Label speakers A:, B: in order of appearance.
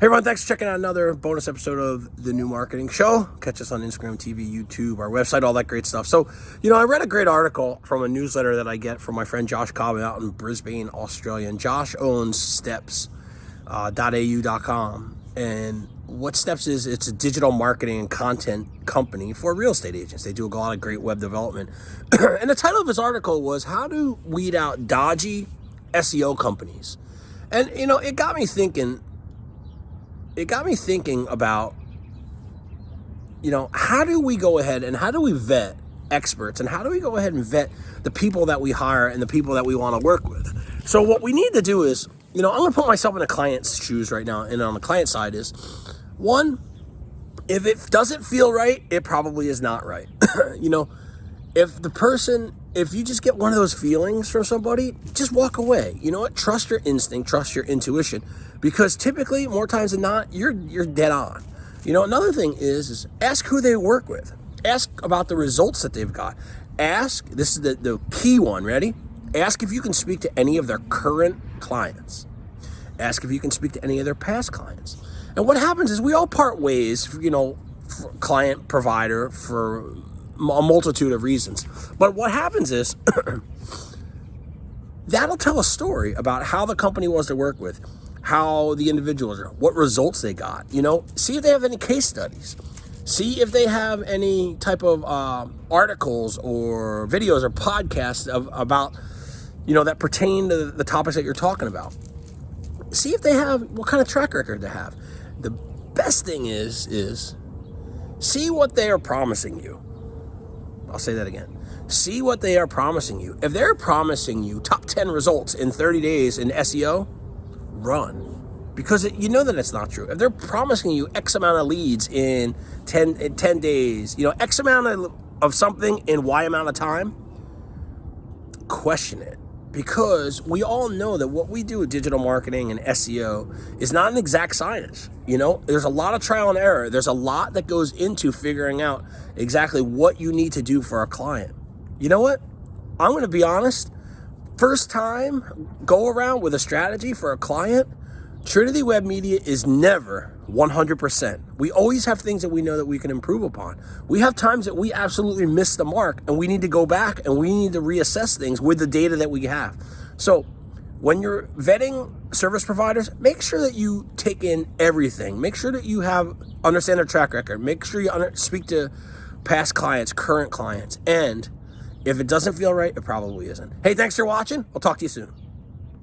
A: Hey everyone, thanks for checking out another bonus episode of the New Marketing Show. Catch us on Instagram, TV, YouTube, our website, all that great stuff. So, you know, I read a great article from a newsletter that I get from my friend Josh Cobb out in Brisbane, Australia. And Josh owns steps.au.com. Uh, and what Steps is, it's a digital marketing and content company for real estate agents. They do a lot of great web development. and the title of his article was How to Weed Out Dodgy SEO Companies. And, you know, it got me thinking it got me thinking about, you know, how do we go ahead and how do we vet experts and how do we go ahead and vet the people that we hire and the people that we want to work with? So what we need to do is, you know, I'm going to put myself in a client's shoes right now. And on the client side is one, if it doesn't feel right, it probably is not right. you know, if the person, if you just get one of those feelings from somebody, just walk away. You know what? Trust your instinct, trust your intuition, because typically, more times than not, you're you're dead on. You know, another thing is, is ask who they work with. Ask about the results that they've got. Ask, this is the, the key one, ready? Ask if you can speak to any of their current clients. Ask if you can speak to any of their past clients. And what happens is we all part ways, you know, client provider for a multitude of reasons. But what happens is that'll tell a story about how the company was to work with, how the individuals are, what results they got. You know, see if they have any case studies. See if they have any type of uh, articles or videos or podcasts of, about, you know, that pertain to the topics that you're talking about. See if they have what kind of track record they have. The best thing is is see what they are promising you I'll say that again. See what they are promising you. If they're promising you top 10 results in 30 days in SEO, run. Because it, you know that it's not true. If they're promising you X amount of leads in 10, in 10 days, you know, X amount of, of something in Y amount of time, question it because we all know that what we do with digital marketing and SEO is not an exact science. You know, there's a lot of trial and error. There's a lot that goes into figuring out exactly what you need to do for a client. You know what? I'm going to be honest. First time go around with a strategy for a client, Trinity Web Media is never 100%. We always have things that we know that we can improve upon. We have times that we absolutely miss the mark and we need to go back and we need to reassess things with the data that we have. So when you're vetting service providers, make sure that you take in everything. Make sure that you have understand their track record. Make sure you speak to past clients, current clients. And if it doesn't feel right, it probably isn't. Hey, thanks for watching. I'll talk to you soon.